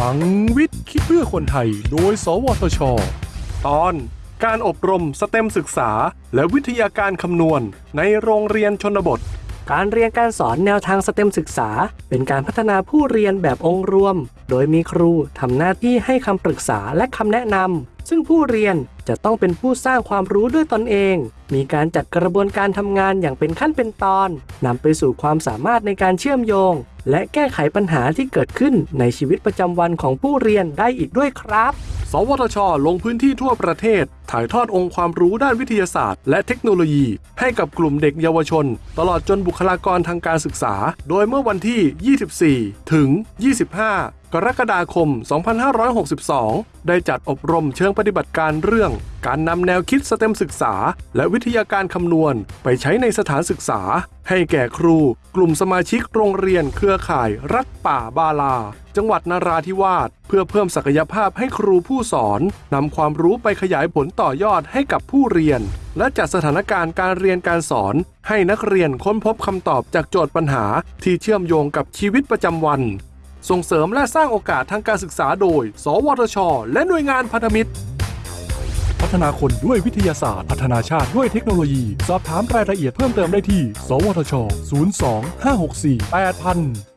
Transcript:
ลังวิทย์คิดเพื่อคนไทย โดย สวทช ตอนการอบรมสเต็มศึกษา และวิทยาการคำนวณ ในโรงเรียนชนบท การเรียนการสอนแนวทางสเต็มศึกษา เป็นการพัฒนาผู้เรียนแบบองค์รวม โดยมีครูทำหน้าที่ให้คำปรึกษาและคำแนะนำซึ่งผู้เรียน จะต้องเป็นผู้สร้างความรู้ด้วยตนเอง มีการจัดกระบวนการทำงานอย่างเป็นขั้นเป็นตอนนำไปสู่ความสามารถในการเชื่อมโยง และแก้ไขปัญหาที่เกิดขึ้นในชีวิตประจำวันของผู้เรียนได้อีกด้วยครับ สวทช ลงพื้นที่ทั่วประเทศถ่ายทอดองค์ความรู้ด้านวิทยาศาสตร์ และเทคโนโลยี ให้กับกลุ่มเด็กเยาวชน ตลอดจนบุคลากรทางการศึกษา โดยเมื่อวันที่ 24 ถึง 25 กรกฎาคม 2562 ได้จัดอบรมเชิงปฏิบัติการเรื่อง การนำแนวคิดสเต็มศึกษา และวิทยาการคำนวณ ไปใช้ในสถานศึกษา ให้แก่ครู กลุ่มสมาชิกโรงเรียนเครือข่ายรัฐป่าบาลา จังหวัดนราธิวาส เพื่อเพิ่มศักยภาพให้ครูผู้สอนนำความรู้ไปขยายผลต่อยอดให้กับผู้เรียน และจัดสถานการณ์การเรียนการสอน ให้นักเรียนค้นพบคำตอบจากโจทย์ปัญหาที่เชื่อมโยงกับชีวิตประจำวัน ส่งเสริมและสร้างโอกาสทางการศึกษาโดย สวทช และหน่วยงานพันธมิตร พัฒนาคนด้วยวิทยาศาสตร์ พัฒนาชาติด้วยเทคโนโลยี สอบถามรายละเอียดเพิ่มเติมได้ที่ สวทช 02 564 8000